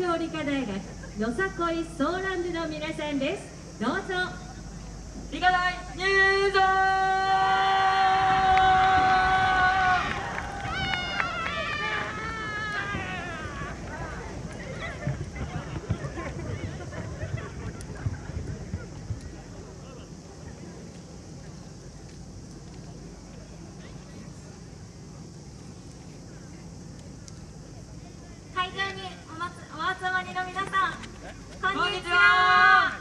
京理科大学よさこいソーランドの皆さんです。どうぞ。理科大入場会場におまつお集まりの皆さんこんにちは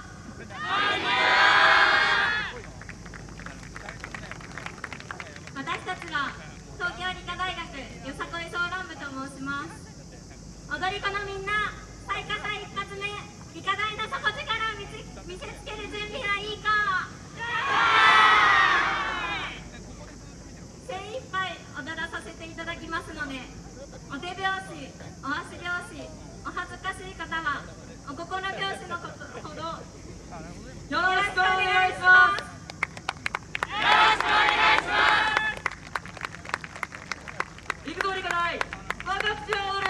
私たちは東京理科大学よさこいソーラン部と申します踊り子のみんな最下祭一発目理科大の底力を見せ見せつける準備はいいか精一杯踊らさせていただきますのでお手拍子お足拍子お恥ずかしい方はお心拍子のことほどよろしくお願いします行くぞ理科大若口を踊る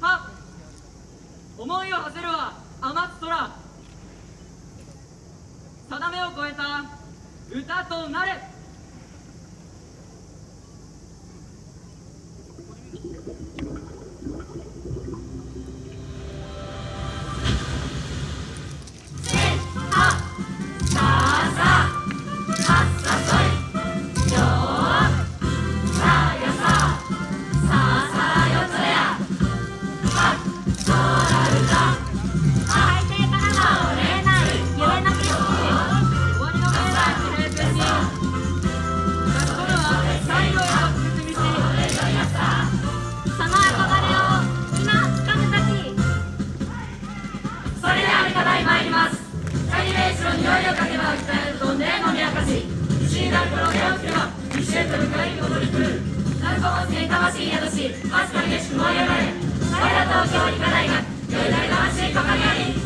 は思いを馳せるは天津空定めを超えた歌となれ参ります。キャリレーションに匂いをかけば鍛えるとねのみ明かし。石になるこの手をつけば一瞬と迎えに踊り来る。南高温泉魂宿し確かに激しく燃え上がれ。我ら東京理科大学よりなり魂かかり。あ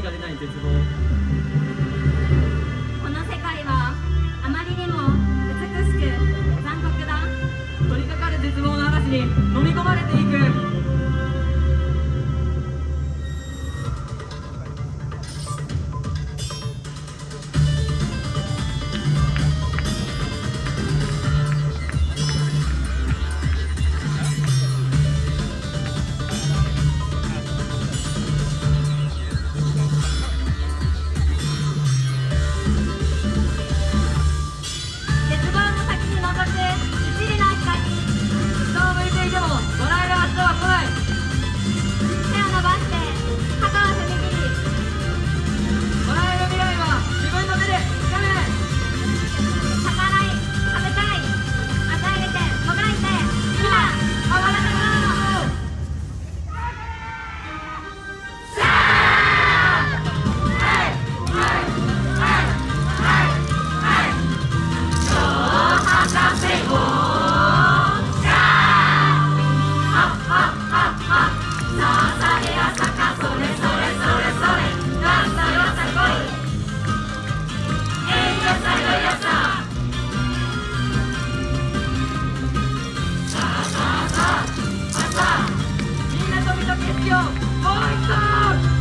声が出ない絶望。この世界はあまりにも美しく残酷だ。取り掛かる絶望の嵐に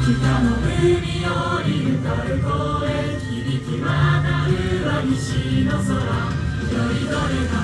北の海より向かる声。響き渡るは西の空。よりどれか